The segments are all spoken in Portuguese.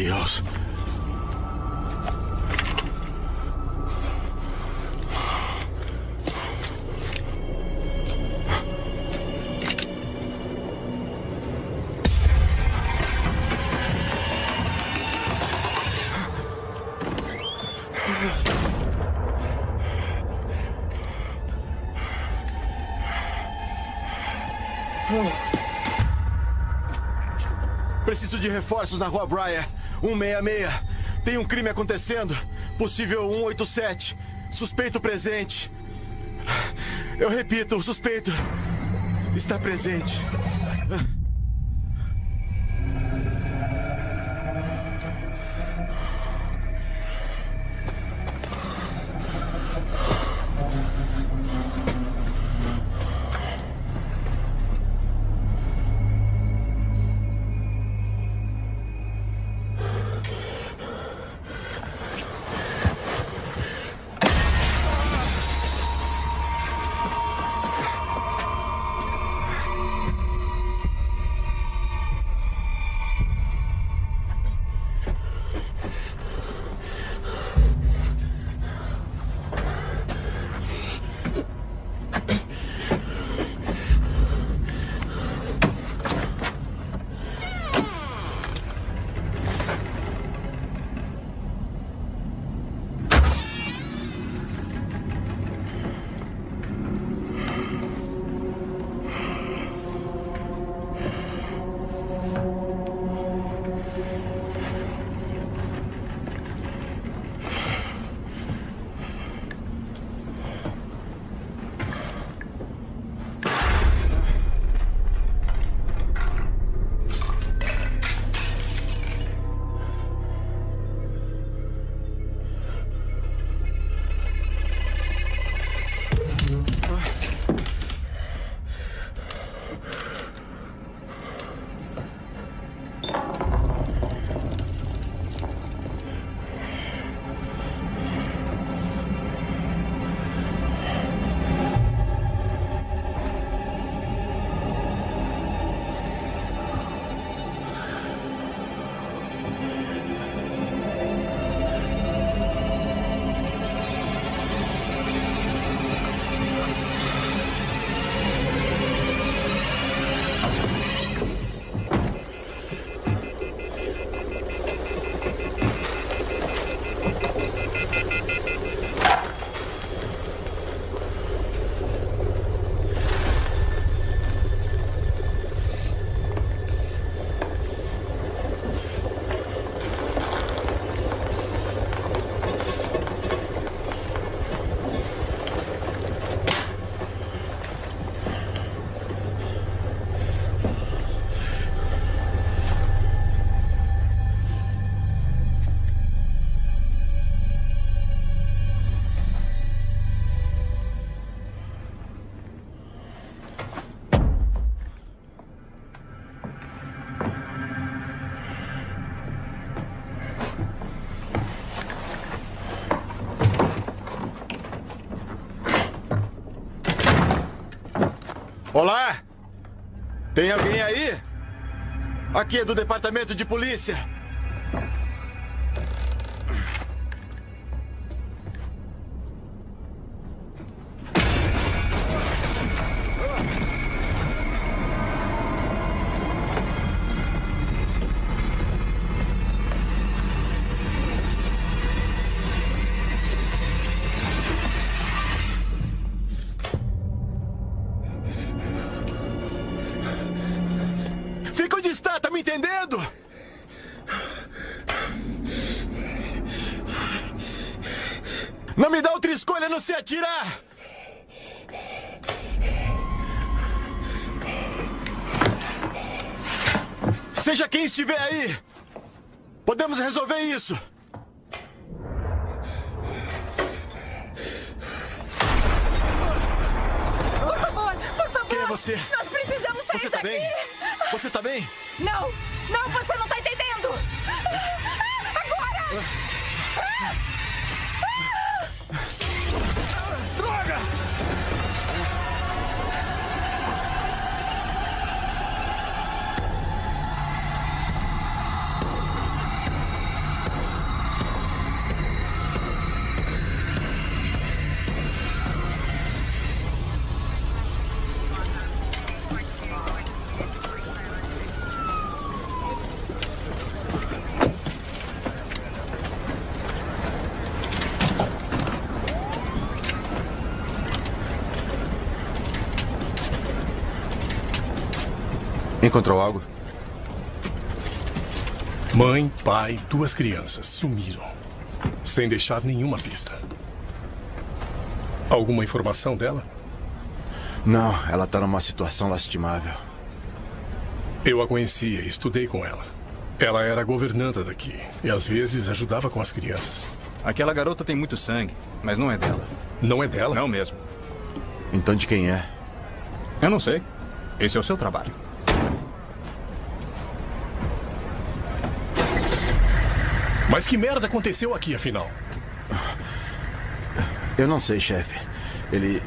Deus. Preciso de reforços na rua Briar. 166. Tem um crime acontecendo. Possível 187. Suspeito presente. Eu repito, o suspeito está presente. Olá! Tem alguém aí? Aqui é do departamento de polícia. Você? Nós precisamos sair Você tá daqui. bem? Você tá bem? Não, não, você não tá entendendo. Agora! Droga! Encontrou algo? Mãe, pai, duas crianças sumiram. Sem deixar nenhuma pista. Alguma informação dela? Não, ela está numa situação lastimável. Eu a conhecia, estudei com ela. Ela era governanta daqui e às vezes ajudava com as crianças. Aquela garota tem muito sangue, mas não é dela. Não é dela? Não mesmo. Então de quem é? Eu não sei. Esse é o seu trabalho. Mas que merda aconteceu aqui, afinal? Eu não sei, chefe. Ele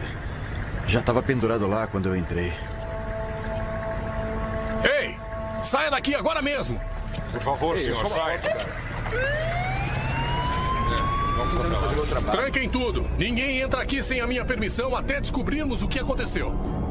já estava pendurado lá quando eu entrei. Ei! Saia daqui agora mesmo! Por favor, senhor, saia. Tranquem tudo! Ninguém entra aqui sem a minha permissão até descobrirmos o que aconteceu.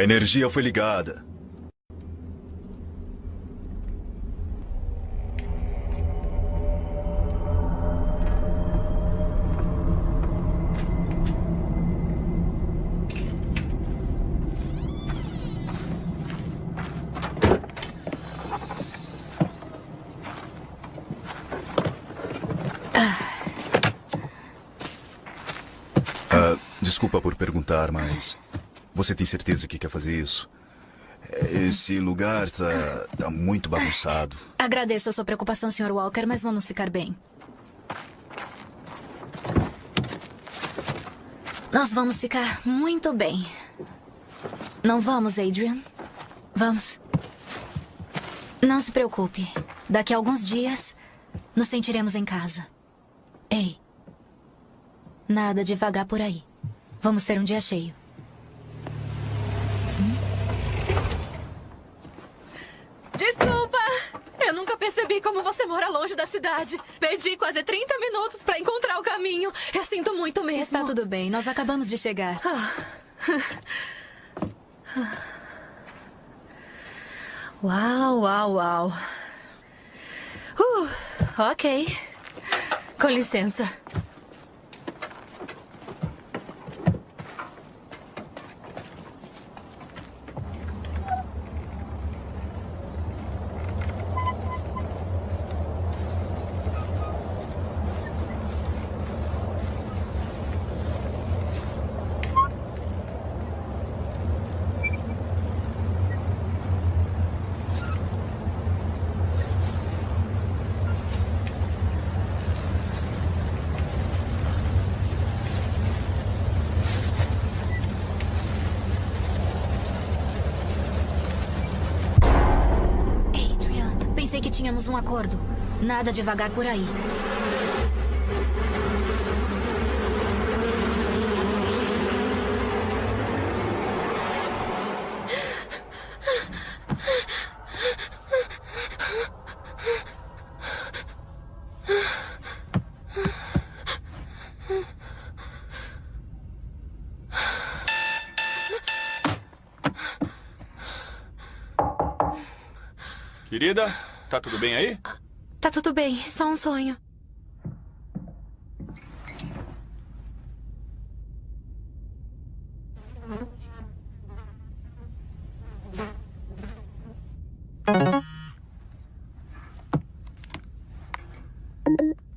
A energia foi ligada. Você tem certeza que quer fazer isso? Esse lugar tá, tá muito bagunçado. Agradeço a sua preocupação, Sr. Walker, mas vamos ficar bem. Nós vamos ficar muito bem. Não vamos, Adrian? Vamos. Não se preocupe. Daqui a alguns dias, nos sentiremos em casa. Ei. Nada de vagar por aí. Vamos ter um dia cheio. Desculpa! Eu como você mora longe da cidade. Perdi quase 30 minutos pra encontrar o caminho. Eu sinto muito mesmo. Está tudo bem. Nós acabamos de chegar. Uau, uau, uau. Uh, ok. Com licença. Tínhamos um acordo. Nada devagar por aí. Querida, tá tudo bem aí? Tá tudo bem, só um sonho.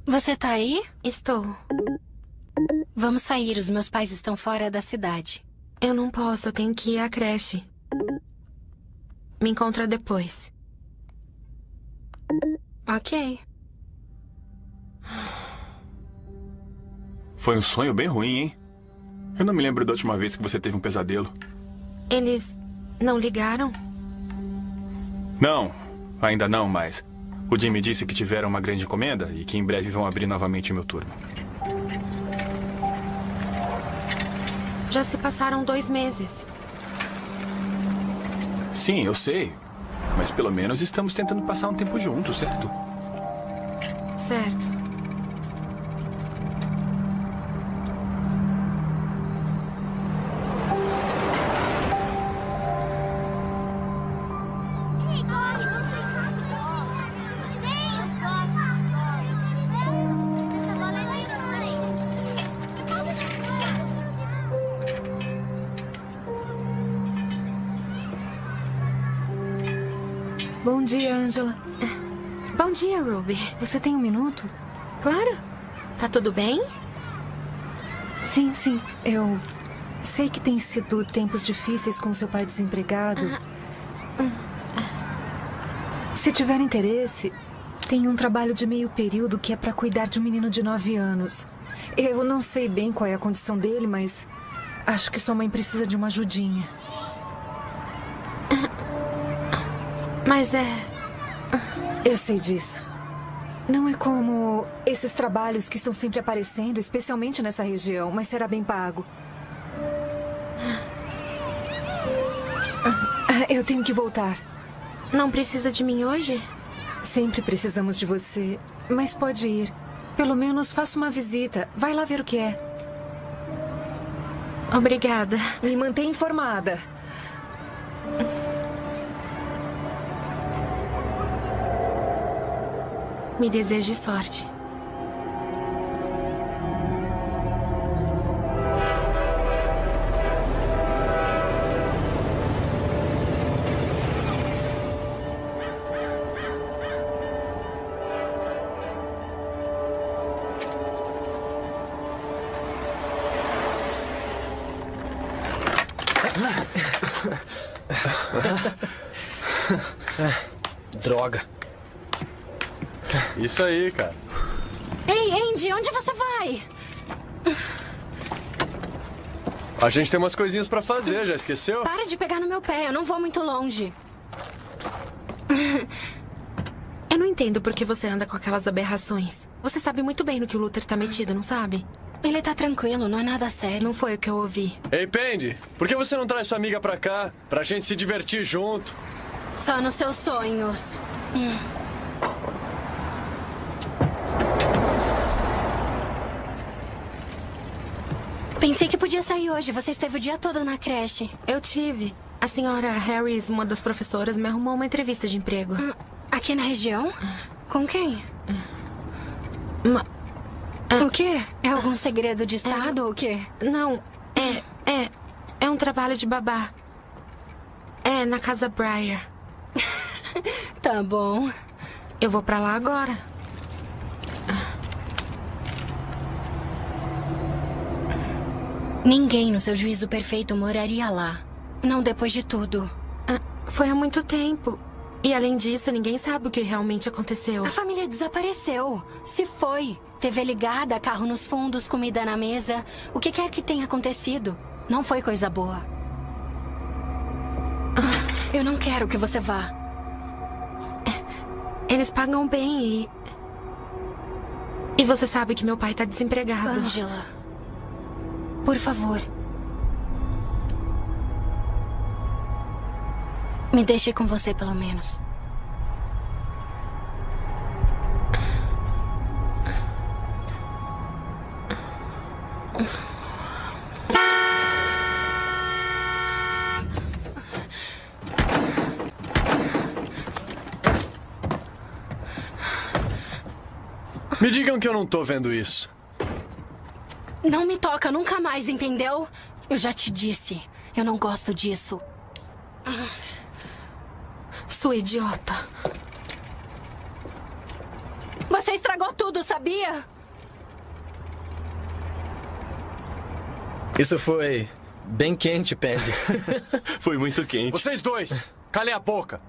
Você tá aí? Estou. Vamos sair, os meus pais estão fora da cidade. Eu não posso, eu tenho que ir à creche. Me encontra depois. Ok. Foi um sonho bem ruim, hein? Eu não me lembro da última vez que você teve um pesadelo. Eles não ligaram? Não, ainda não, mas o Jim me disse que tiveram uma grande encomenda e que em breve vão abrir novamente o meu turno. Já se passaram dois meses. Sim, eu sei. Mas pelo menos estamos tentando passar um tempo juntos, certo? Certo. Minuto? Claro. Tá tudo bem? Sim, sim. Eu sei que tem sido tempos difíceis com seu pai desempregado. Se tiver interesse, tem um trabalho de meio período que é para cuidar de um menino de nove anos. Eu não sei bem qual é a condição dele, mas acho que sua mãe precisa de uma ajudinha. Mas é. Eu sei disso. Não é como esses trabalhos que estão sempre aparecendo, especialmente nessa região, mas será bem pago. Eu tenho que voltar. Não precisa de mim hoje? Sempre precisamos de você, mas pode ir. Pelo menos faça uma visita. Vai lá ver o que é. Obrigada. Me mantenha informada. Me deseje sorte. Isso aí, cara. Ei, Andy, onde você vai? A gente tem umas coisinhas pra fazer, já esqueceu? Para de pegar no meu pé, eu não vou muito longe. Eu não entendo por que você anda com aquelas aberrações. Você sabe muito bem no que o Luther tá metido, não sabe? Ele tá tranquilo, não é nada sério. Não foi o que eu ouvi. Ei, Pendy, por que você não traz sua amiga pra cá? Pra gente se divertir junto? Só nos seus sonhos. Hum. Pensei que podia sair hoje. Você esteve o dia todo na creche. Eu tive. A senhora Harris, uma das professoras, me arrumou uma entrevista de emprego. Hum, Aqui na região? Com quem? Uma... O quê? É algum segredo de estado ou o quê? Não, é. É. É um trabalho de babá. É, na casa Breyer. Tá bom. Eu vou pra lá agora. Ninguém no seu juízo perfeito moraria lá. Não depois de tudo. Ah, Foi há muito tempo. E além disso, ninguém sabe o que realmente aconteceu. A família desapareceu. Se foi. TV ligada, carro nos fundos, comida na mesa. O que quer que tenha acontecido. Não foi coisa boa. Ah, Eu não quero que você vá. Eles pagam bem e. E você sabe que meu pai tá desempregado. Angela. Por favor. Me deixe com você, pelo menos. Me digam que eu não tô vendo isso. Não me toca nunca mais, entendeu? Eu já te disse. Eu não gosto disso. Sua idiota. Você estragou tudo, sabia? Isso foi bem quente, Pendy. foi muito quente. Vocês dois, calem a boca.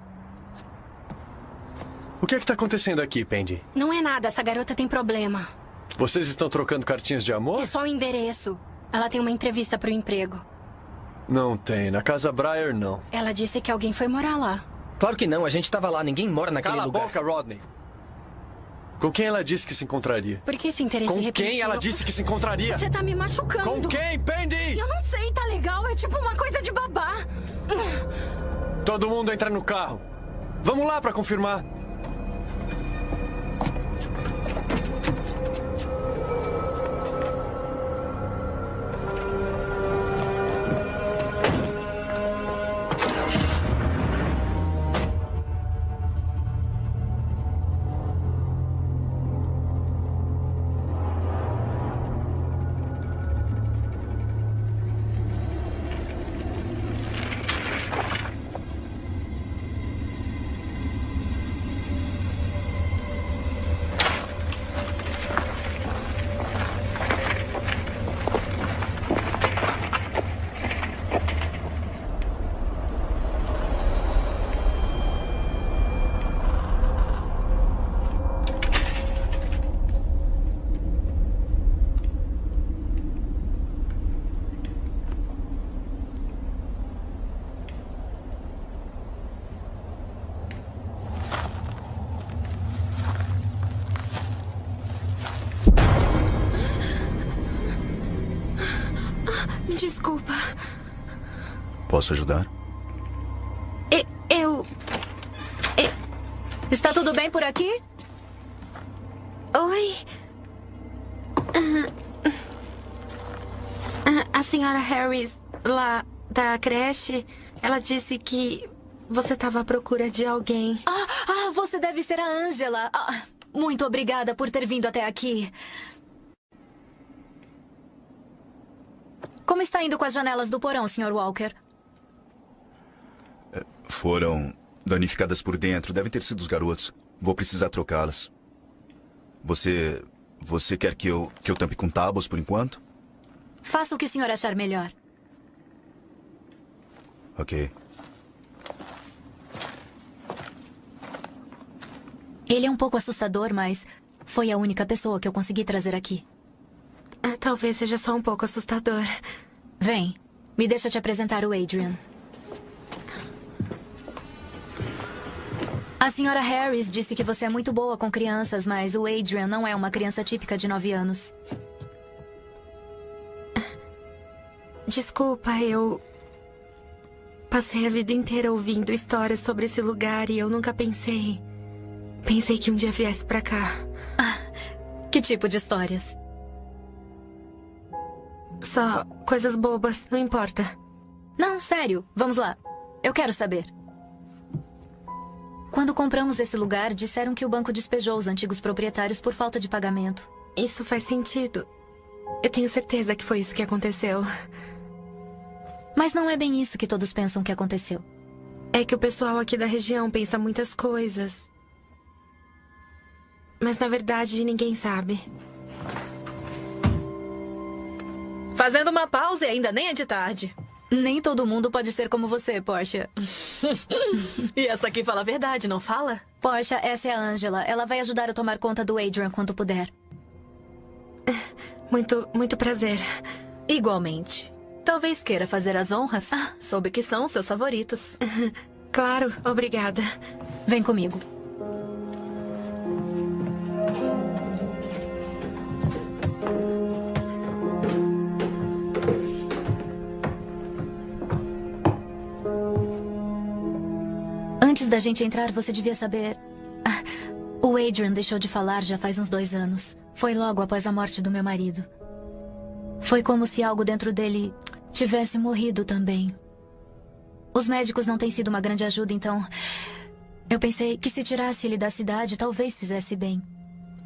O que é que tá acontecendo aqui, Pendy? Não é nada, essa garota tem problema. Vocês estão trocando cartinhas de amor? É só o endereço. Ela tem uma entrevista para o emprego. Não tem. Na casa Breyer, não. Ela disse que alguém foi morar lá. Claro que não. A gente estava lá. Ninguém mora naquele Cala lugar. Cala a boca, Rodney. Com quem ela disse que se encontraria? Por que esse interesse Com repentino? quem ela disse que se encontraria? Você tá me machucando. Com quem, Pendy? Eu não sei, tá legal? É tipo uma coisa de babá. Todo mundo entra no carro. Vamos lá para confirmar. Posso ajudar? E- Eu. Está tudo bem por aqui? Oi. Ah, ah, A senhora Harris, lá da creche, ela disse que você estava à procura de alguém. Ah, ah, você deve ser a Angela. Ah, muito obrigada por ter vindo até aqui. Como está indo com as janelas do porão, Sr. Walker? Foram danificadas por dentro. Devem ter sido os garotos. Vou precisar trocá-las. Você. Você quer que eu, que eu tampe com tábuas por enquanto? Faça o que o senhor achar melhor. Ok. Ele é um pouco assustador, mas foi a única pessoa que eu consegui trazer aqui. Ah, Talvez seja só um pouco assustador. Vem, me deixa te apresentar o Adrian. A senhora Harris disse que você é muito boa com crianças, mas o Adrian não é uma criança típica de nove anos. Desculpa, eu. Passei a vida inteira ouvindo histórias sobre esse lugar e eu nunca pensei. Pensei que um dia viesse pra cá. Que tipo de histórias? Só coisas bobas, não importa. Não, sério, vamos lá. Eu quero saber. Quando compramos esse lugar, disseram que o banco despejou os antigos proprietários por falta de pagamento. Isso faz sentido. Eu tenho certeza que foi isso que aconteceu. Mas não é bem isso que todos pensam que aconteceu. É que o pessoal aqui da região pensa muitas coisas. Mas na verdade ninguém sabe. Fazendo uma pausa e ainda nem é de tarde. Nem todo mundo pode ser como você, Portia. e essa aqui fala a verdade, não fala? Portia, essa é a Angela. Ela vai ajudar a tomar conta do Adrian quando puder. Muito, muito prazer. Igualmente. Talvez queira fazer as honras. Soube que são os seus favoritos. Claro, obrigada. Vem comigo. Antes da gente entrar, você devia saber. Ah, o Adrian deixou de falar já faz uns dois anos. Foi logo após a morte do meu marido. Foi como se algo dentro dele tivesse morrido também. Os médicos não têm sido uma grande ajuda, então. Eu pensei que se tirasse ele da cidade, talvez fizesse bem.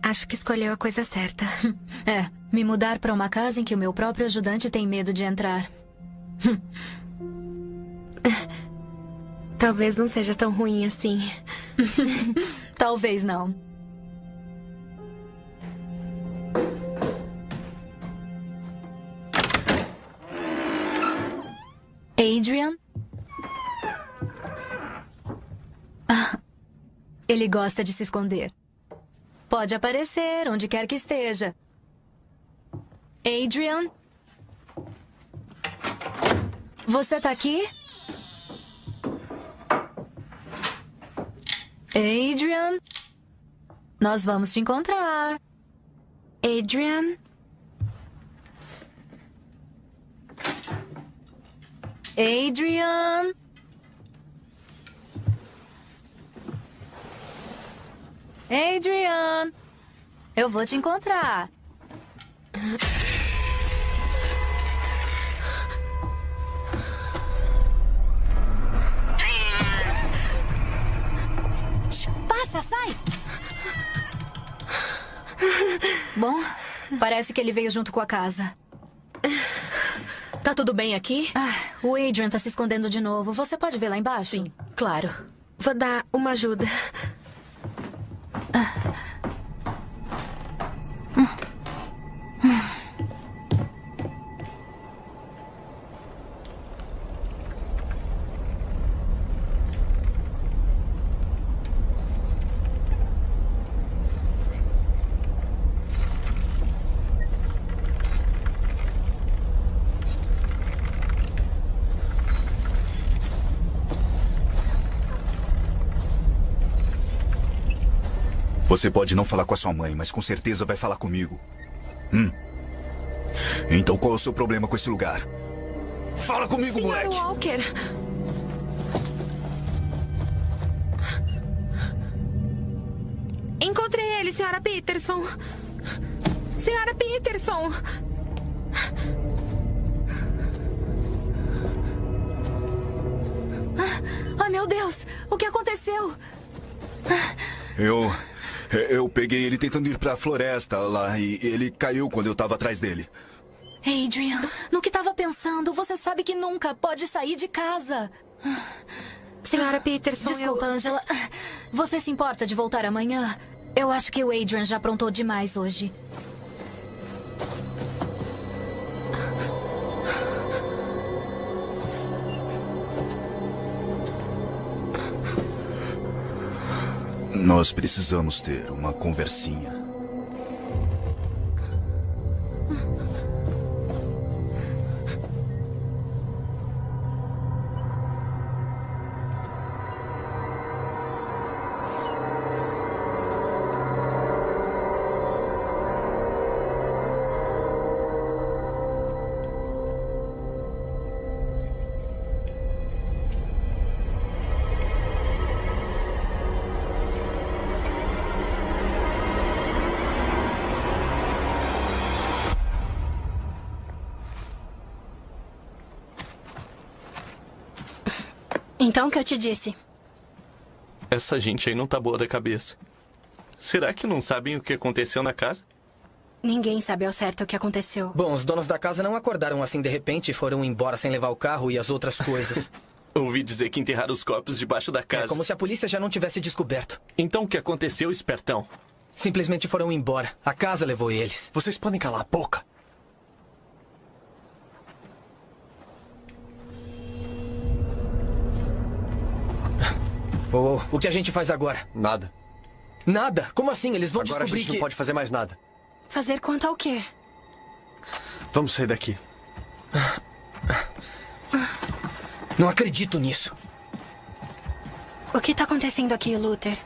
Acho que escolheu a coisa certa. É, me mudar para uma casa em que o meu próprio ajudante tem medo de entrar. Talvez não seja tão ruim assim. Talvez não. Adrian? Ah, ele gosta de se esconder. Pode aparecer onde quer que esteja. Adrian? Você tá aqui? Adrian? Nós vamos te encontrar. Adrian? Adrian? Adrian? Eu vou te encontrar. Passa, sai! Bom, parece que ele veio junto com a casa. Tá tudo bem aqui? Ah, o Adrian tá se escondendo de novo. Você pode ver lá embaixo? Sim, claro. Vou dar uma ajuda. Você pode não falar com a sua mãe, mas com certeza vai falar comigo. Hum. Então qual é o seu problema com esse lugar? Fala comigo, Senhor moleque! Walker! Encontrei ele, senhora Peterson. Senhora Peterson! Ai, meu Deus! O que aconteceu? Eu. Eu peguei ele tentando ir pra floresta lá e ele caiu quando eu tava atrás dele. Adrian, no que tava pensando? Você sabe que nunca pode sair de casa. Senhora Peterson, Desculpa, Angela. Você se importa de voltar amanhã? Eu acho que o Adrian já aprontou demais hoje. Nós precisamos ter uma conversinha. Então o que eu te disse? Essa gente aí não tá boa da cabeça. Será que não sabem o que aconteceu na casa? Ninguém sabe ao certo o que aconteceu. Bom, os donos da casa não acordaram assim de repente e foram embora sem levar o carro e as outras coisas. Ouvi dizer que enterraram os corpos debaixo da casa. É como se a polícia já não tivesse descoberto. Então o que aconteceu, espertão? Simplesmente foram embora. A casa levou eles. Vocês podem calar a boca? Oh, oh, o que a gente faz agora? Nada. Nada? Como assim? Eles vão Agora descobrir a gente que... não pode fazer mais nada. Fazer quanto ao quê? Vamos sair daqui. Não acredito nisso. O que tá acontecendo aqui, Luther?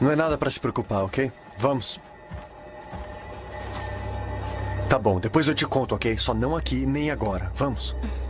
Não é nada pra se preocupar, ok? Vamos. Tá bom, depois eu te conto, ok? Só não aqui nem agora. Vamos. Hum.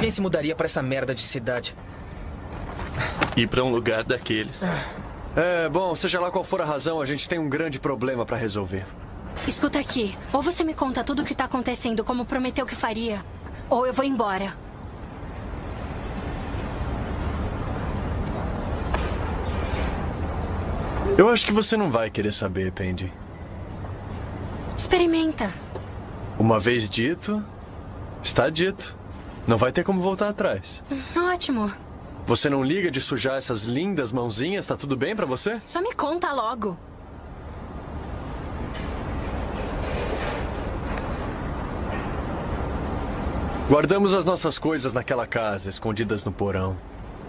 Quem se mudaria pra essa merda de cidade? Ir pra um lugar daqueles. É, bom, seja lá qual for a razão, a gente tem um grande problema pra resolver. Escuta aqui. Ou você me conta tudo o que tá acontecendo como prometeu que faria, ou eu vou embora. Eu acho que você não vai querer saber, Pendy. Experimenta. Uma vez dito, está dito. Não vai ter como voltar atrás. Ótimo. Você não liga de sujar essas lindas mãozinhas? Tá tudo bem pra você? Só me conta logo. Guardamos as nossas coisas naquela casa, escondidas no porão.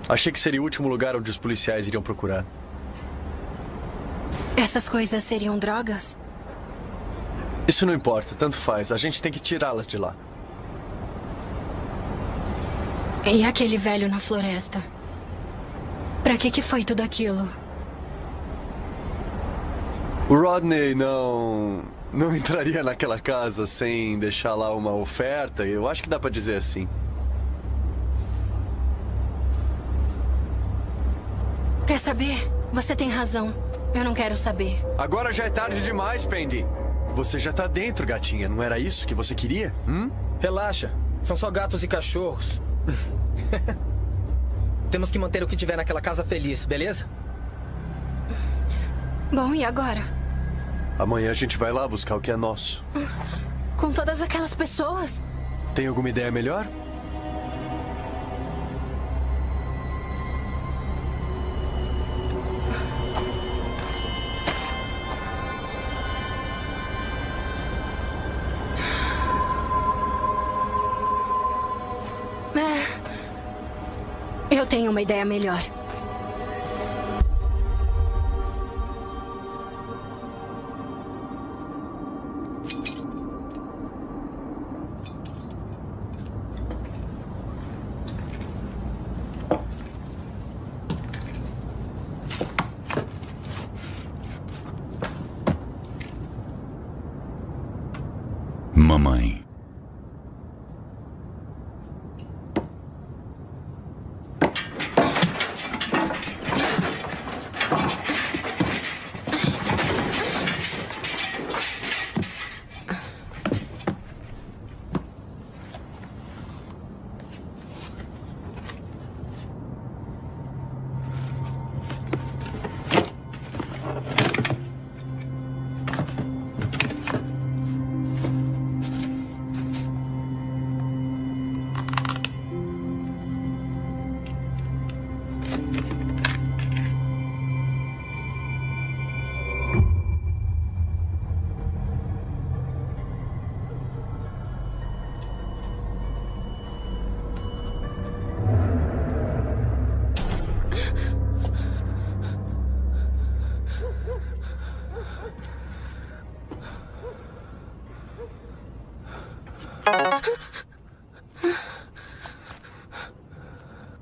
Achei que seria o último lugar onde os policiais iriam procurar. Essas coisas seriam drogas? Isso não importa, tanto faz. A gente tem que tirá-las de lá. E aquele velho na floresta? Pra que que foi tudo aquilo? O Rodney não. não entraria naquela casa sem deixar lá uma oferta. Eu acho que dá pra dizer assim. Quer saber? Você tem razão. Eu não quero saber. Agora já é tarde demais, Pendy. Você já tá dentro, gatinha. Não era isso que você queria? Hum? Relaxa. São só gatos e cachorros. Temos que manter o que tiver naquela casa feliz, beleza? Bom, e agora? Amanhã a gente vai lá buscar o que é nosso. Com todas aquelas pessoas? Tem alguma ideia melhor? Tenho uma ideia melhor.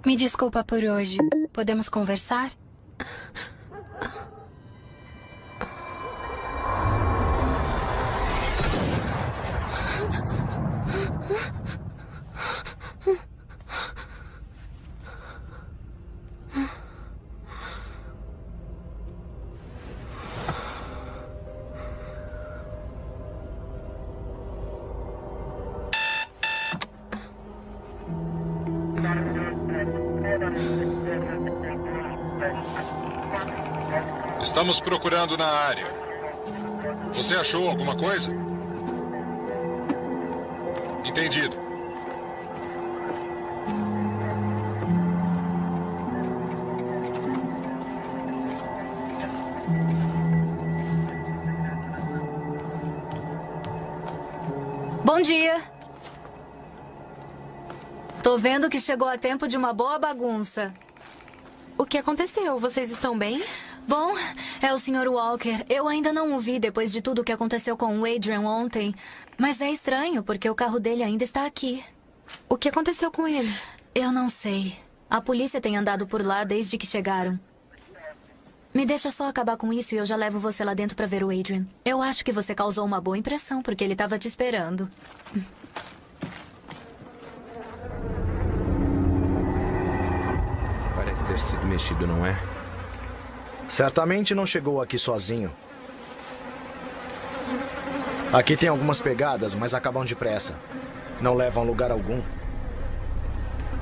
Me desculpa por hoje. Podemos conversar? Estamos procurando na área. Você achou alguma coisa? Entendido. Bom dia. Tô vendo que chegou a tempo de uma boa bagunça. O que aconteceu? Vocês estão bem? Bom, é o Sr. Walker. Eu ainda não o vi depois de tudo o que aconteceu com o Adrian ontem. Mas é estranho, porque o carro dele ainda está aqui. O que aconteceu com ele? Eu não sei. A polícia tem andado por lá desde que chegaram. Me deixa só acabar com isso e eu já levo você lá dentro para ver o Adrian. Eu acho que você causou uma boa impressão, porque ele estava te esperando. ter sido mexido, não é? Certamente não chegou aqui sozinho. Aqui tem algumas pegadas, mas acabam depressa. Não levam lugar algum.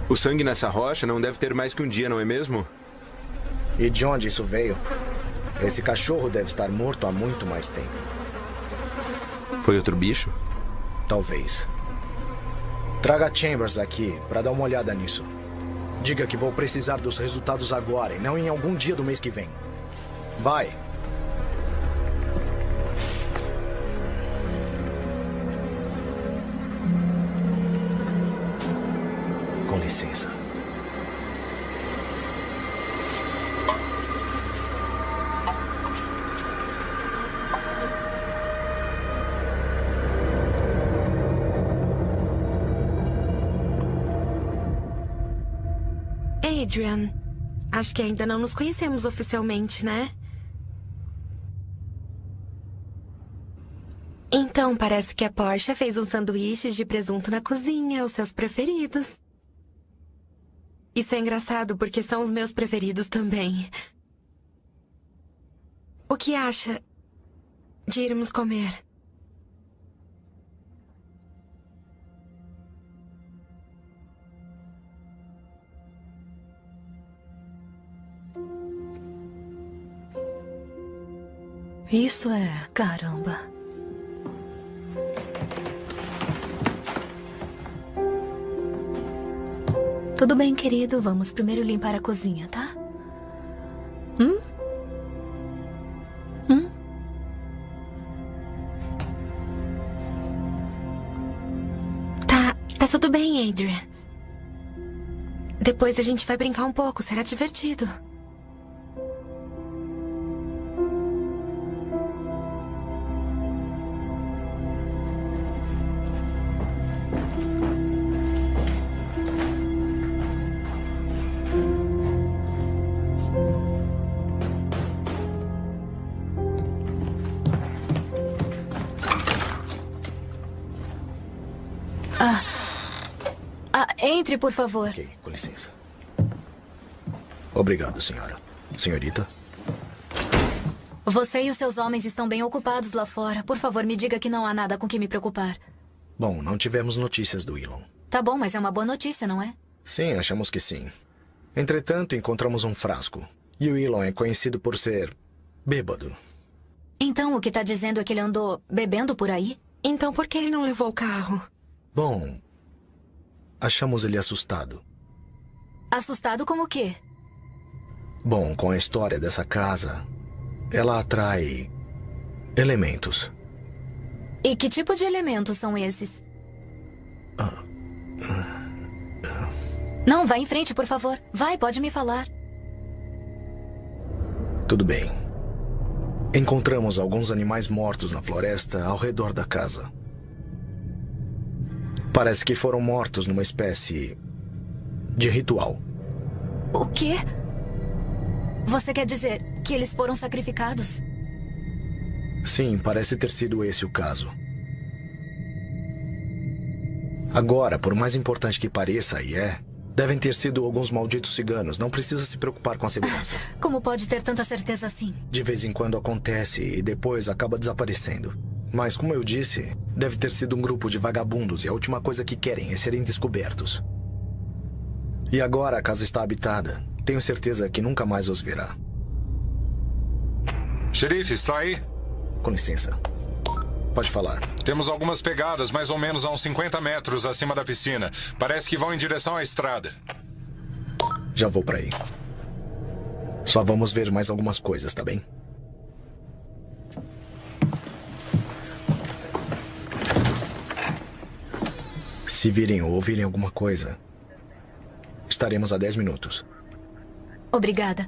O sangue nessa rocha não deve ter mais que um dia, não é mesmo? E de onde isso veio? Esse cachorro deve estar morto há muito mais tempo. Foi outro bicho? Talvez. Traga Chambers aqui para dar uma olhada nisso. Diga que vou precisar dos resultados agora e não em algum dia do mês que vem. Vai. Com licença. Adrian, acho que ainda não nos conhecemos oficialmente, né? Então, parece que a Porsche fez uns sanduíches de presunto na cozinha, os seus preferidos. Isso é engraçado porque são os meus preferidos também. O que acha de irmos comer? Isso é caramba. Tudo bem, querido. Vamos primeiro limpar a cozinha, tá? Hum? Hum? Tá, tá tudo bem, Adrian. Depois a gente vai brincar um pouco, será divertido. Entre, por favor. Ok, com licença. Obrigado, senhora. Senhorita? Você e os seus homens estão bem ocupados lá fora. Por favor, me diga que não há nada com que me preocupar. Bom, não tivemos notícias do Elon. Tá bom, mas é uma boa notícia, não é? Sim, achamos que sim. Entretanto, encontramos um frasco. E o Elon é conhecido por ser bêbado. Então, o que tá dizendo é que ele andou bebendo por aí? Então, por que ele não levou o carro? Bom, achamos ele assustado. Assustado com o quê? Bom, com a história dessa casa, ela atrai elementos. E que tipo de elementos são esses? Não, vá em frente, por favor. Vai, pode me falar. Tudo bem. Encontramos alguns animais mortos na floresta ao redor da casa. Parece que foram mortos numa espécie de ritual. O quê? Você quer dizer que eles foram sacrificados? Sim, parece ter sido esse o caso. Agora, por mais importante que pareça, e é, devem ter sido alguns malditos ciganos. Não precisa se preocupar com a segurança. Como pode ter tanta certeza assim? De vez em quando acontece e depois acaba desaparecendo. Mas, como eu disse, deve ter sido um grupo de vagabundos e a última coisa que querem é serem descobertos. E agora a casa está habitada. Tenho certeza que nunca mais os verá. Xerife, está aí? Com licença. Pode falar. Temos algumas pegadas mais ou menos a uns 50 metros acima da piscina. Parece que vão em direção à estrada. Já vou para aí. Só vamos ver mais algumas coisas, tá bem? Se virem ou ouvirem alguma coisa, estaremos a 10 minutos. Obrigada.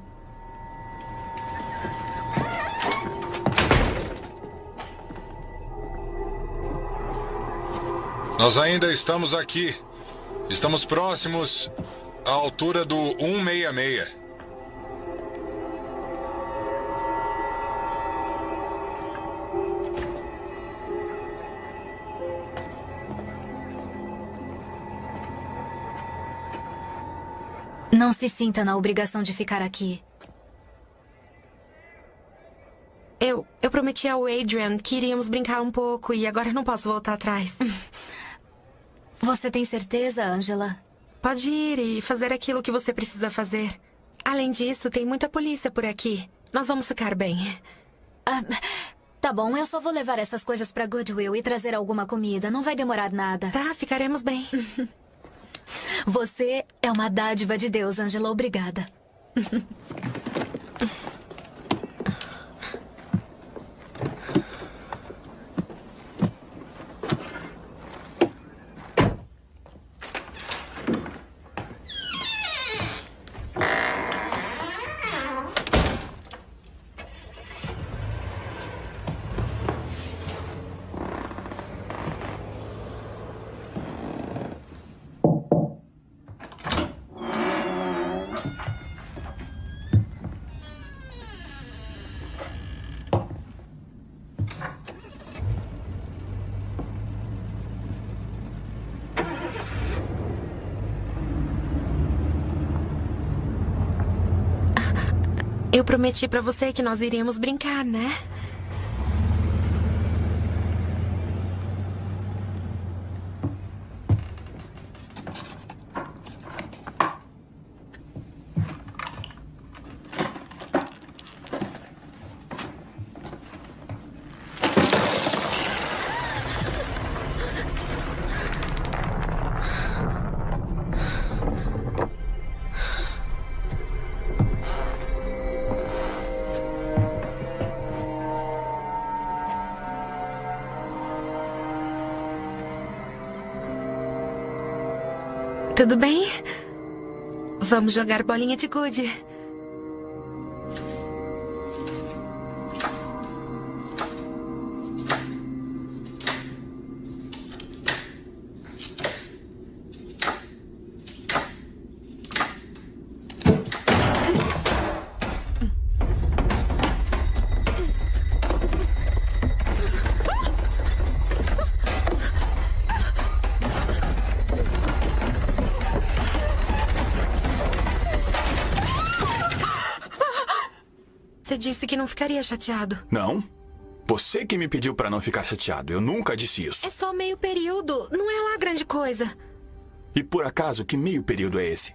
Nós ainda estamos aqui. Estamos próximos à altura do 166. Não se sinta na obrigação de ficar aqui. Eu, eu prometi ao Adrian que iríamos brincar um pouco e agora não posso voltar atrás. Você tem certeza, Angela? Pode ir e fazer aquilo que você precisa fazer. Além disso, tem muita polícia por aqui. Nós vamos ficar bem. Ah, tá bom, eu só vou levar essas coisas pra Goodwill e trazer alguma comida. Não vai demorar nada. Tá, ficaremos bem. Você é uma dádiva de Deus, Angela. Obrigada. Eu prometi pra você que nós iríamos brincar, né? Tudo bem? Vamos jogar bolinha de gude. Que não ficaria chateado. Não. Você que me pediu pra não ficar chateado. Eu nunca disse isso. É só meio período. Não é lá grande coisa. E por acaso, que meio período é esse?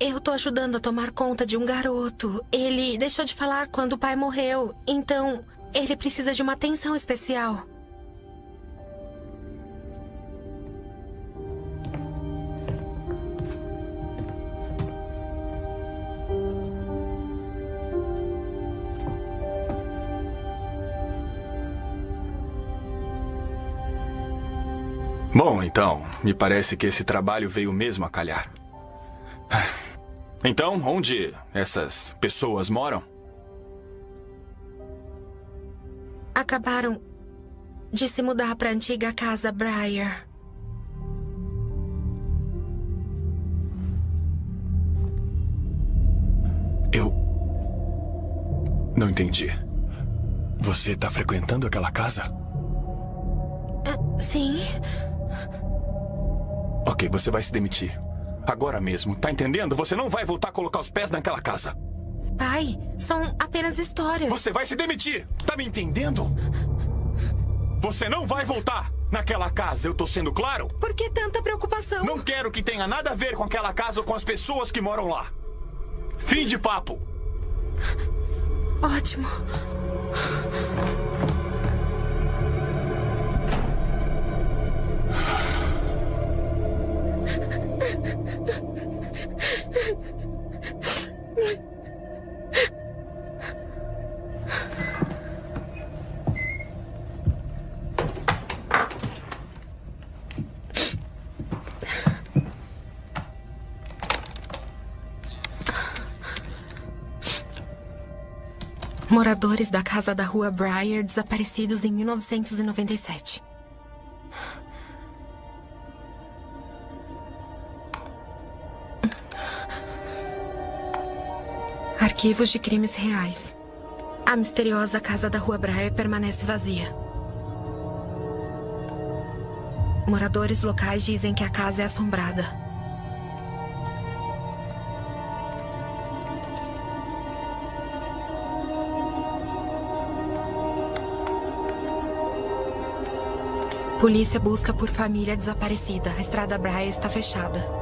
Eu tô ajudando a tomar conta de um garoto. Ele deixou de falar quando o pai morreu. Então, ele precisa de uma atenção especial. Bom, então, me parece que esse trabalho veio mesmo a calhar. Então, onde essas pessoas moram? Acabaram de se mudar para a antiga casa Briar. Eu. Não entendi. Você está frequentando aquela casa? Ah, sim. Ok, você vai se demitir. Agora mesmo, tá entendendo? Você não vai voltar a colocar os pés naquela casa. Pai, são apenas histórias. Você vai se demitir! Tá me entendendo? Você não vai voltar naquela casa, eu tô sendo claro? Por que tanta preocupação? Não quero que tenha nada a ver com aquela casa ou com as pessoas que moram lá. Fim de papo. Ótimo. Moradores da casa da rua Briar desaparecidos em 1997. arquivos de crimes reais. A misteriosa casa da Rua Breyer permanece vazia. Moradores locais dizem que a casa é assombrada. Polícia busca por família desaparecida. A estrada Braia está fechada.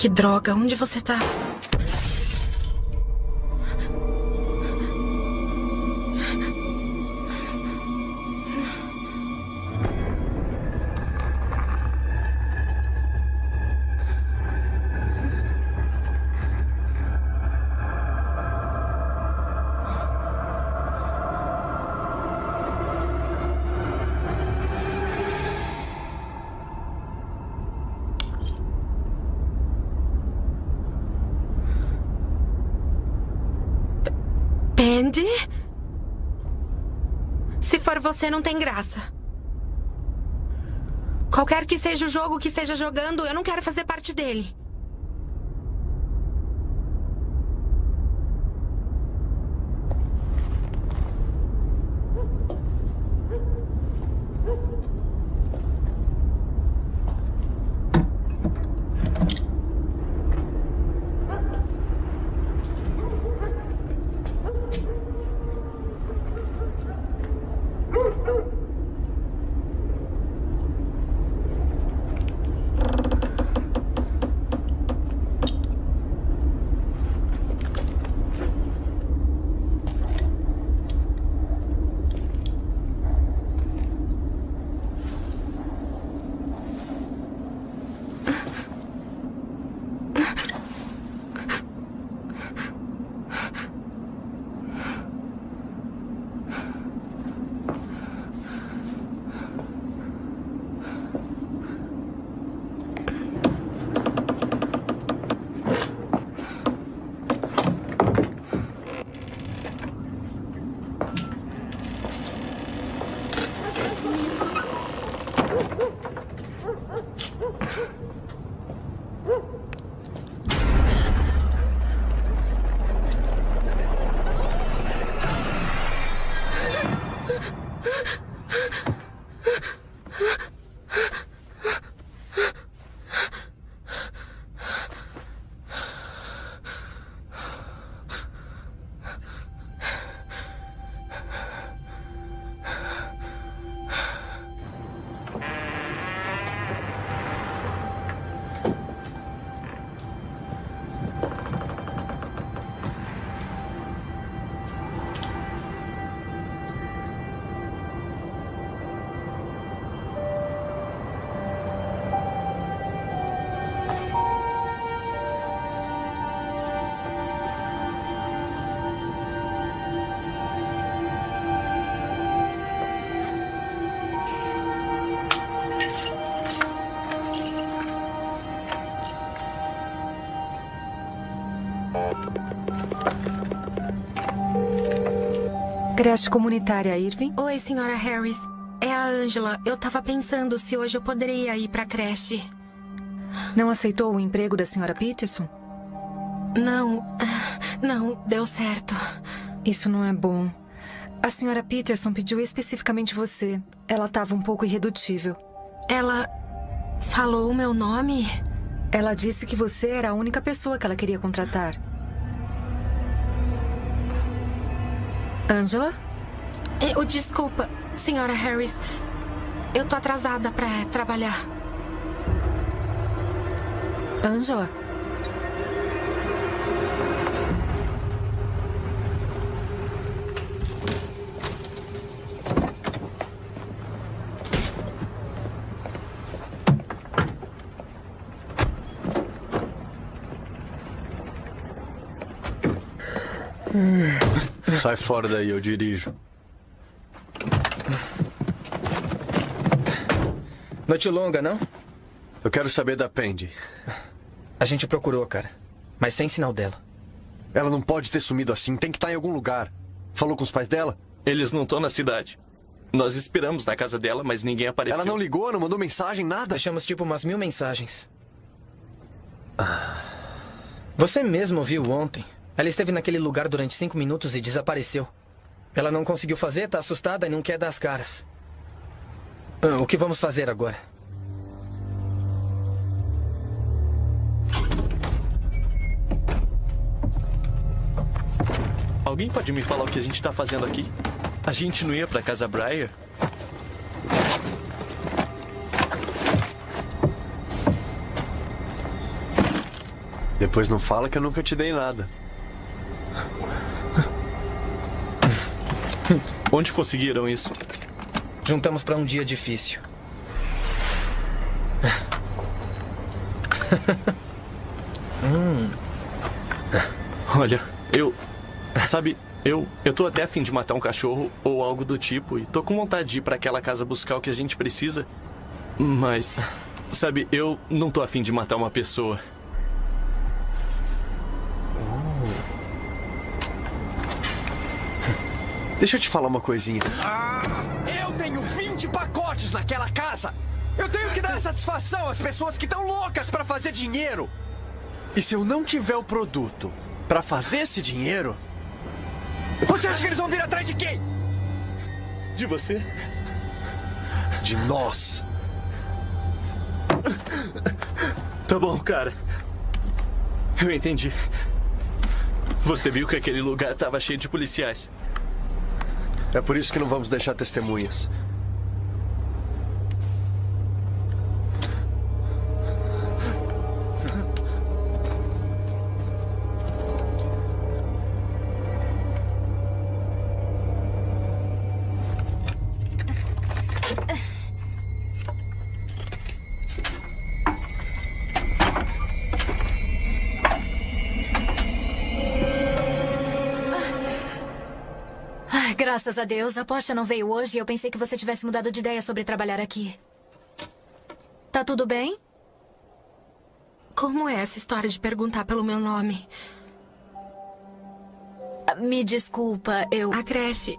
Que droga, onde você tá? Você, não tem graça. Qualquer que seja o jogo que esteja jogando, eu não quero fazer parte dele. Creche comunitária, Irving? Oi, senhora Harris. É a Angela. Eu tava pensando se hoje eu poderia ir pra creche. Não aceitou o emprego da senhora Peterson? Não. Não, deu certo. Isso não é bom. A senhora Peterson pediu especificamente você. Ela estava um pouco irredutível. Ela falou o meu nome? Ela disse que você era a única pessoa que ela queria contratar. Angela? Eu, desculpa, senhora Harris. Eu tô atrasada pra trabalhar. Angela? Sai fora daí, eu dirijo. Noite longa, não? Eu quero saber da Pendy. A gente procurou, cara. Mas sem sinal dela. Ela não pode ter sumido assim. Tem que estar em algum lugar. Falou com os pais dela? Eles não estão na cidade. Nós esperamos na casa dela, mas ninguém apareceu. Ela não ligou, não mandou mensagem, nada? Deixamos tipo umas mil mensagens. Você mesmo viu ontem. Ela esteve naquele lugar durante cinco minutos e desapareceu. Ela não conseguiu fazer, tá assustada e não quer dar as caras. Ah, O que vamos fazer agora? Alguém pode me falar o que a gente tá fazendo aqui? A gente não ia pra casa Briar? Depois não fala que eu nunca te dei nada. Onde conseguiram isso? Juntamos pra um dia difícil. hum. Olha, eu. Sabe, eu. Eu tô até afim de matar um cachorro ou algo do tipo e tô com vontade de ir pra aquela casa buscar o que a gente precisa. Mas. Sabe, eu não tô afim de matar uma pessoa. Deixa eu te falar uma coisinha. Eu tenho 20 pacotes naquela casa! Eu tenho que dar satisfação às pessoas que estão loucas para fazer dinheiro! E se eu não tiver o produto pra fazer esse dinheiro, Você acha que eles vão vir atrás de quem? De você? De nós. Tá bom, cara. Eu entendi. Você viu que aquele lugar tava cheio de policiais. É por isso que não vamos deixar testemunhas. Graças a Deus, a Poxa não veio hoje e eu pensei que você tivesse mudado de ideia sobre trabalhar aqui. Tá tudo bem? Como é essa história de perguntar pelo meu nome? Ah, Me desculpa, eu. A creche.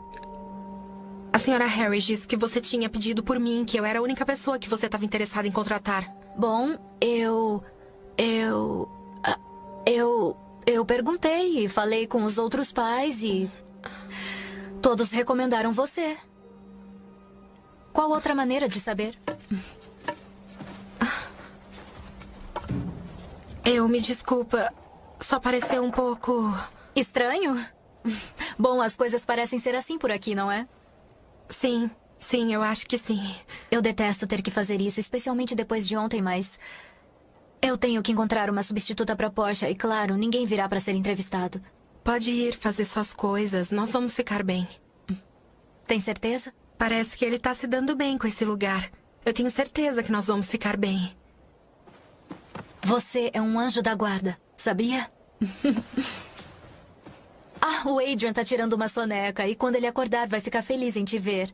A senhora Harris disse que você tinha pedido por mim, que eu era a única pessoa que você estava interessada em contratar. Bom, eu. Eu. ah, Eu. Eu perguntei e falei com os outros pais e. Todos recomendaram você. Qual outra maneira de saber? Eu me desculpa. Só pareceu um pouco. Estranho? Bom, as coisas parecem ser assim por aqui, não é? Sim, sim, eu acho que sim. Eu detesto ter que fazer isso, especialmente depois de ontem, mas. Eu tenho que encontrar uma substituta para Porsche e, claro, ninguém virá para ser entrevistado. Pode ir fazer suas coisas, nós vamos ficar bem. Tem certeza? Parece que ele tá se dando bem com esse lugar. Eu tenho certeza que nós vamos ficar bem. Você é um anjo da guarda, sabia? ah, o Adrian tá tirando uma soneca e quando ele acordar vai ficar feliz em te ver.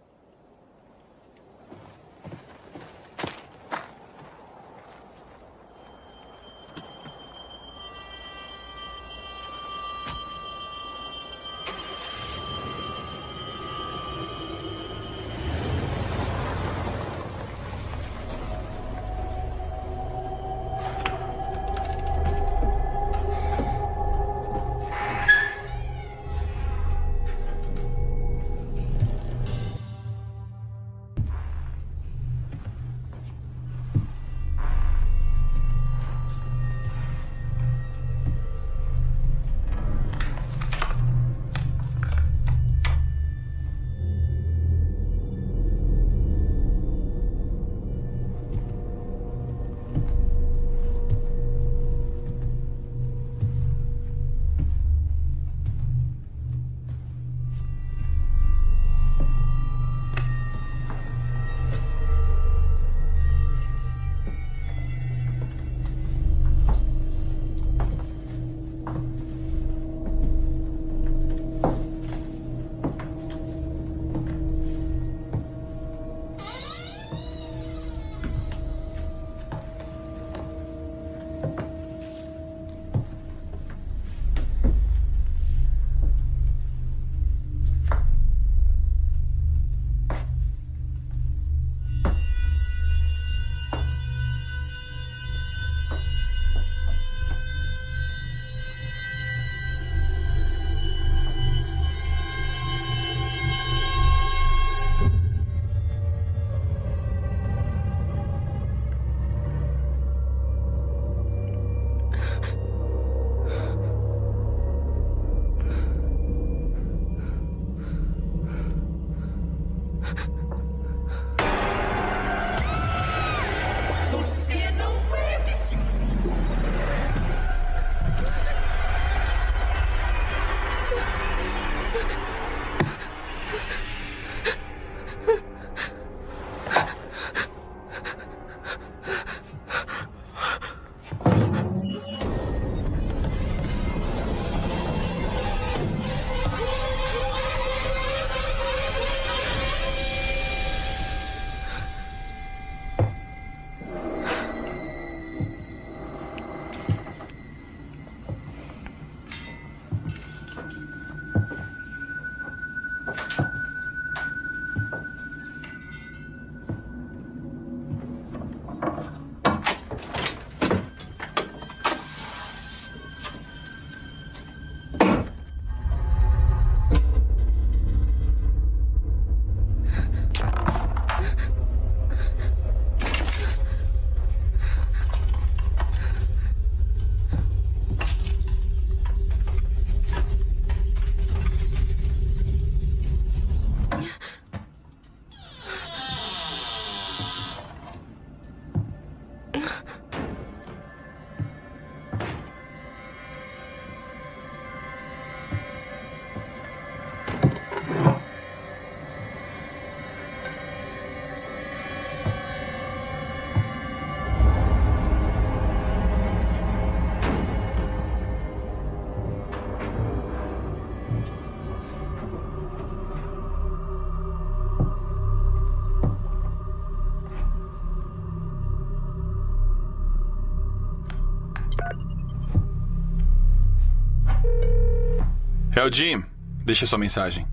É o Jim. Deixe sua mensagem.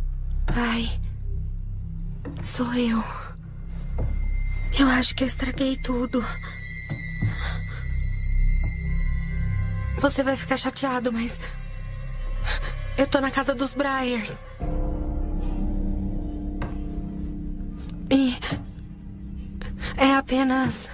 Ai. Sou eu. Eu acho que eu estraguei tudo. Você vai ficar chateado, mas. Eu tô na casa dos Briars. E. É apenas.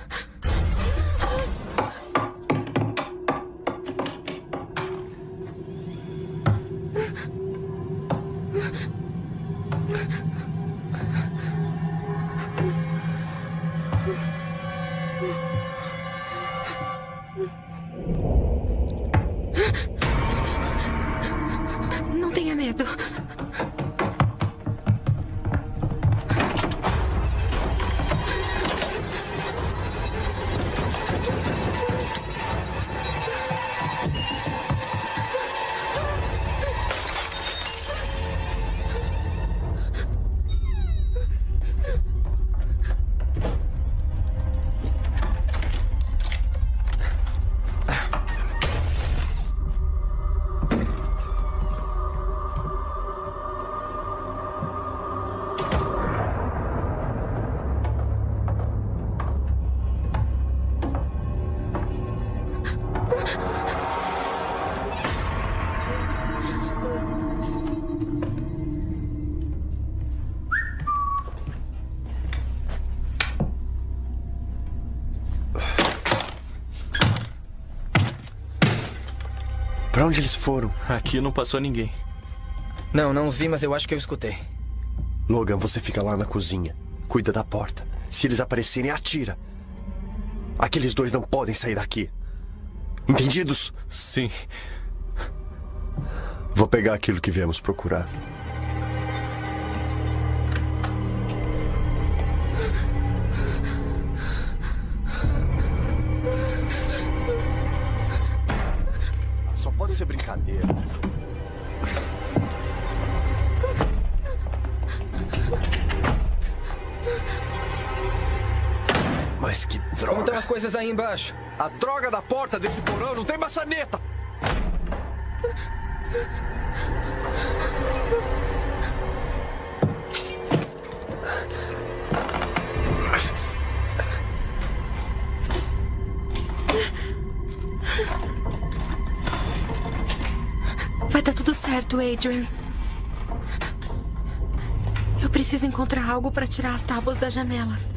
Onde eles foram? Aqui não passou ninguém. Não, não os vi, mas eu acho que eu escutei. Logan, você fica lá na cozinha. Cuida da porta. Se eles aparecerem, atira. Aqueles dois não podem sair daqui. Entendidos? Sim. Vou pegar aquilo que viemos procurar. A droga da porta desse porão não tem maçaneta! Vai dar tudo certo, Adrian. Eu preciso encontrar algo para tirar as tábuas das janelas.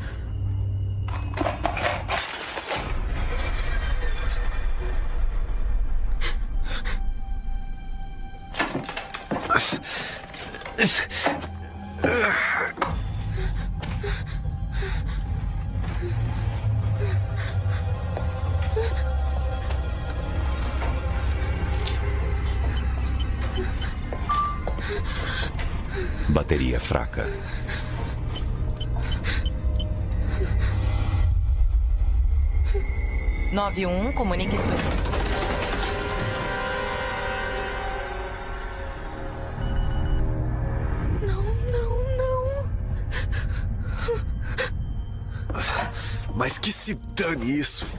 991, comunique sua... Não, não, não. Mas que se dane isso.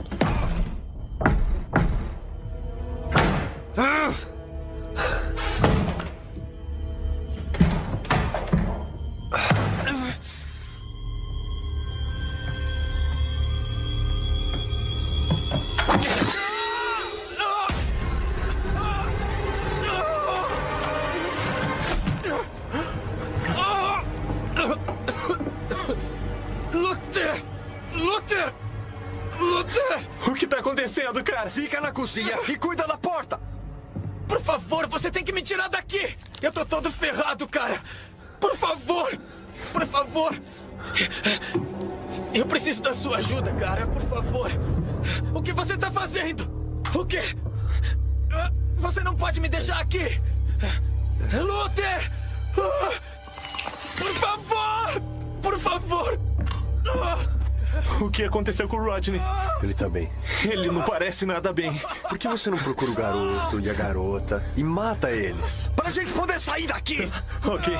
Fica na parece nada bem. Por que você não procura o garoto e a garota e mata eles? Pra gente poder sair daqui! Ok.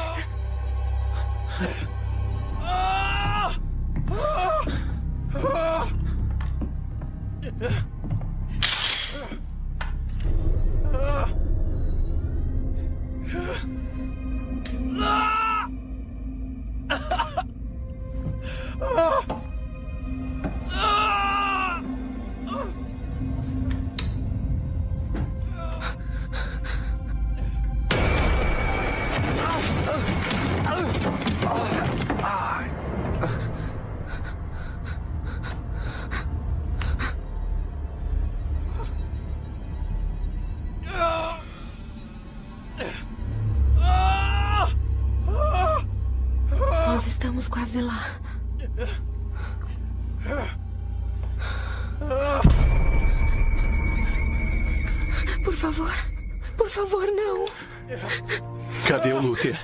Estamos quase lá. Por favor. Por favor, não. Cadê o Luther?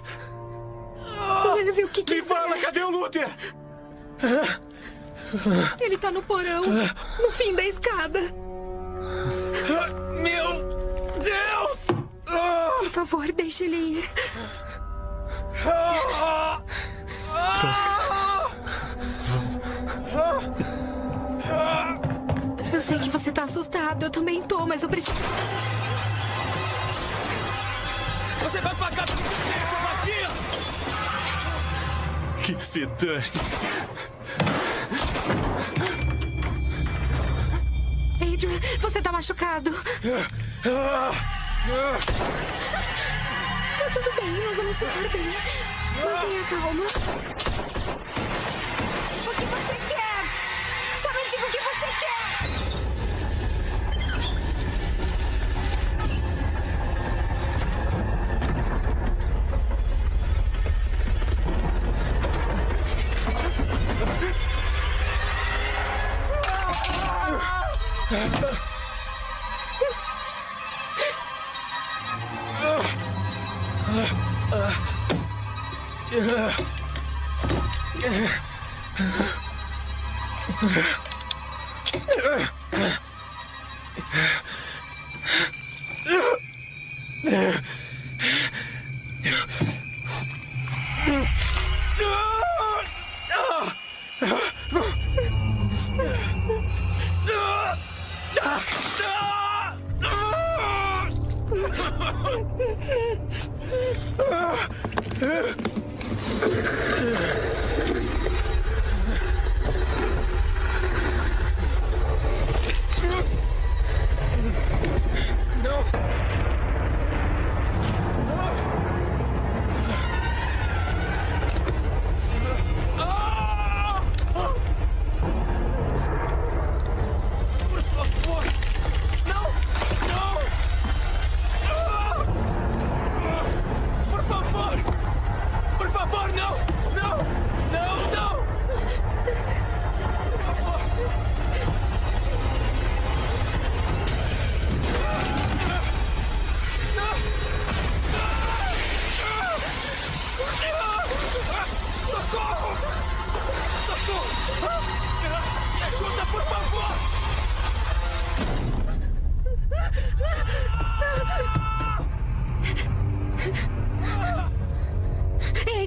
Leve o que quiser. Me fala, cadê o Luther? Ele tá no porão, no fim da escada. Meu Deus! Por favor, deixe ele ir. Eu sei que você tá assustado, eu também tô, mas eu preciso. Você vai pagar por essa vadia! Que se dane. Adrian, você tá machucado. Tá tudo bem, nós vamos ficar bem. 我等下看好吗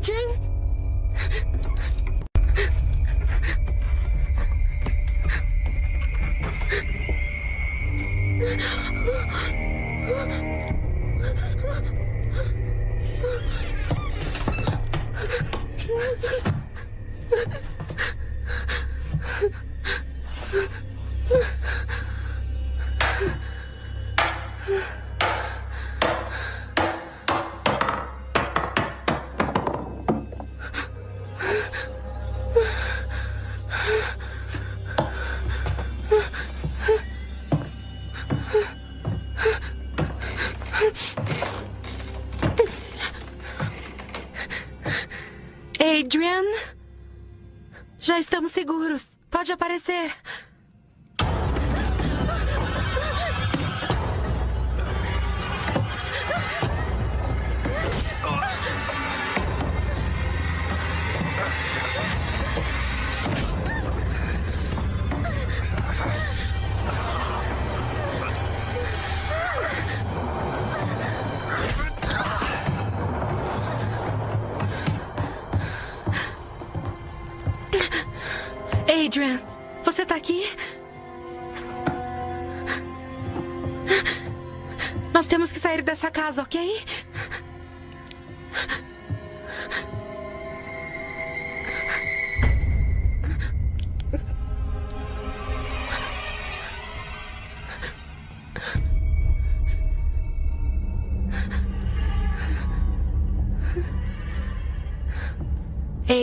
Adrian? Estamos seguros. Pode aparecer.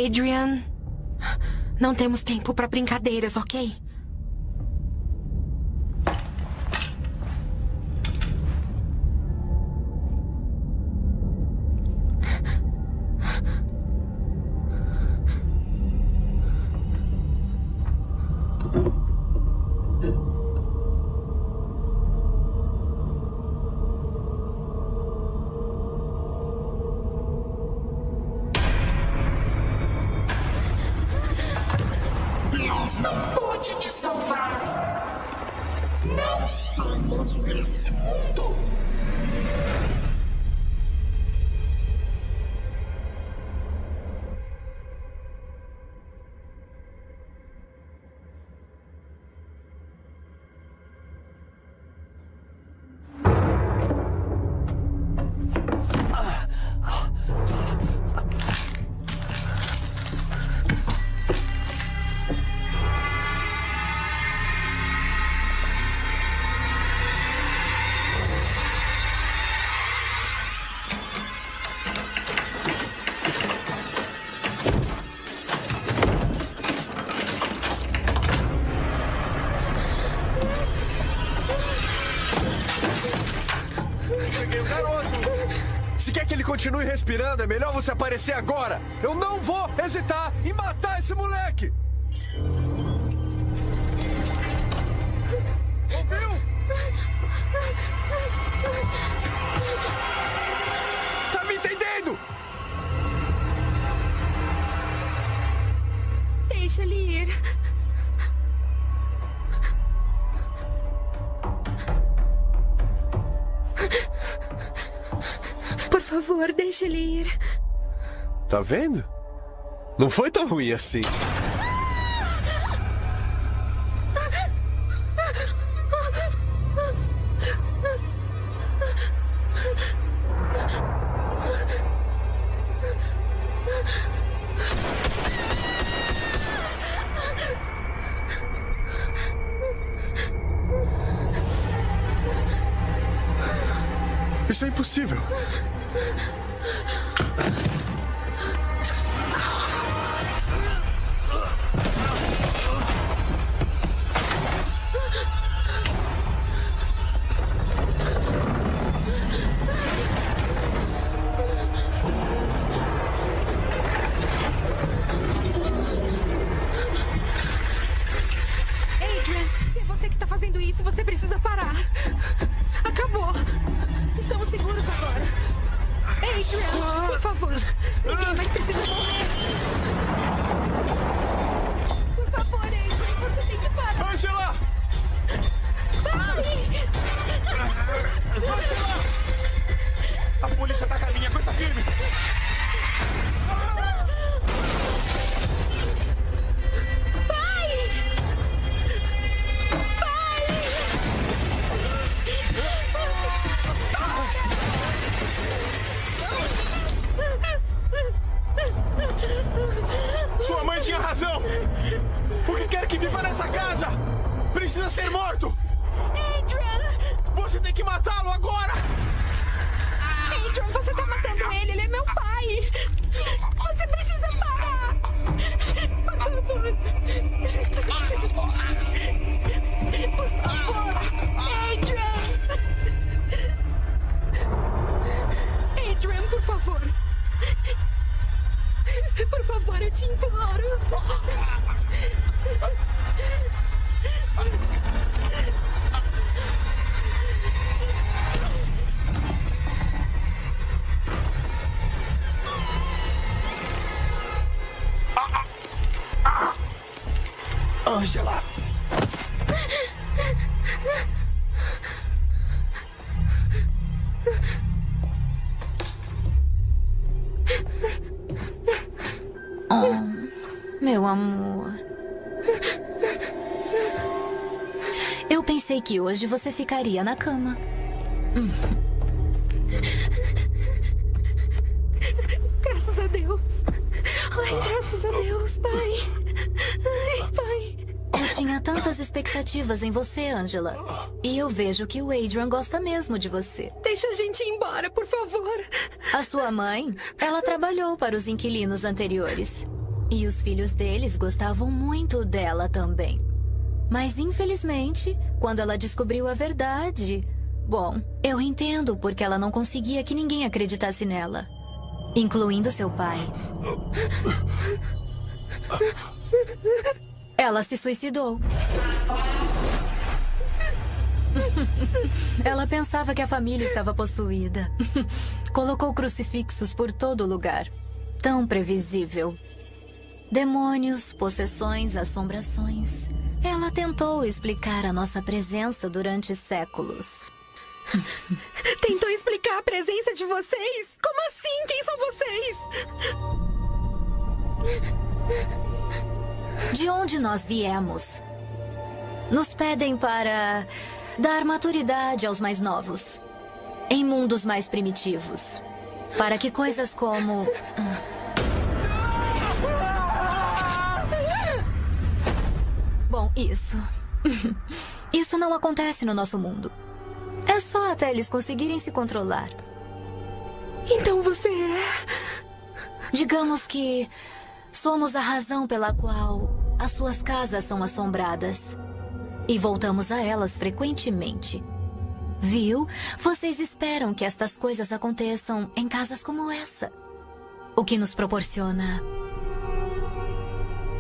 Adrian, não temos tempo para brincadeiras, ok? Continue respirando, é melhor você aparecer agora. Eu não vou hesitar em matar esse moleque. Deixa ele ir. Tá vendo? Não foi tão ruim assim. Angela! Oh, meu amor. Eu pensei que hoje você ficaria na cama. Em você, Angela. E eu vejo que o Adrian gosta mesmo de você. Deixa a gente ir embora, por favor! A sua mãe, ela trabalhou para os inquilinos anteriores. E os filhos deles gostavam muito dela também. Mas infelizmente, quando ela descobriu a verdade. Bom, eu entendo porque ela não conseguia que ninguém acreditasse nela. Incluindo seu pai. Ela se suicidou. Ela pensava que a família estava possuída. Colocou crucifixos por todo lugar. Tão previsível. Demônios, possessões, assombrações. Ela tentou explicar a nossa presença durante séculos. Tentou explicar a presença de vocês? Como assim? Quem são vocês? De onde nós viemos? Nos pedem para dar maturidade aos mais novos, em mundos mais primitivos, para que coisas como. Bom, isso. Isso não acontece no nosso mundo. É só até eles conseguirem se controlar. Então você é. Digamos que somos a razão pela qual as suas casas são assombradas. E voltamos a elas frequentemente. Viu? Vocês esperam que estas coisas aconteçam em casas como essa. O que nos proporciona.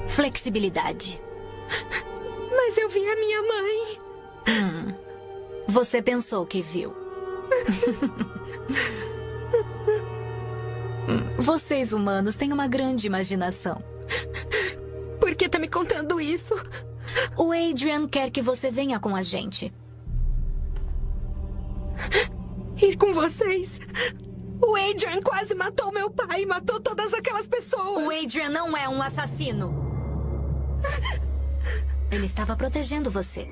flexibilidade. Mas eu vi a minha mãe. Hum. Você pensou que viu. Vocês humanos têm uma grande imaginação. Por que tá me contando isso? O Adrian quer que você venha com a gente. Ir com vocês? O Adrian quase matou meu pai e matou todas aquelas pessoas. O Adrian não é um assassino. Ele estava protegendo você.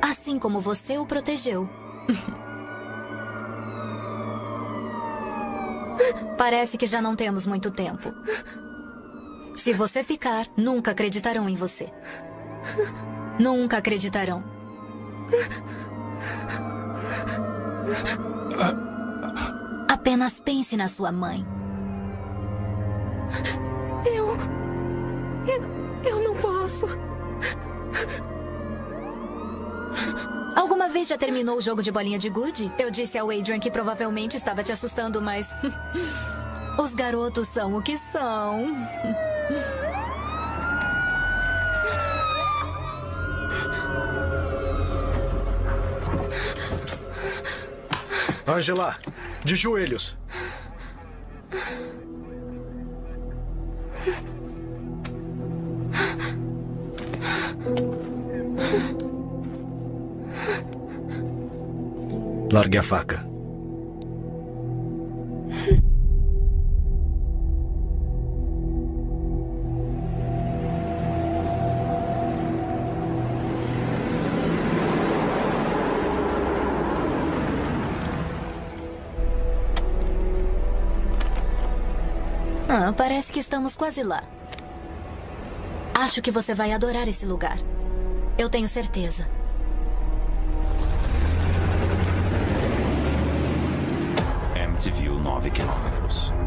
Assim como você o protegeu. Parece que já não temos muito tempo. Se você ficar, nunca acreditarão em você. Nunca acreditarão. Apenas pense na sua mãe. Eu. Eu, eu não posso. Vez já terminou o jogo de bolinha de gude? Eu disse ao Adrian que provavelmente estava te assustando, mas. Os garotos são o que são. Angela, de joelhos. Largue a faca. Ah, parece que estamos quase lá. Acho que você vai adorar esse lugar. Eu tenho certeza. MTV 9 quilômetros.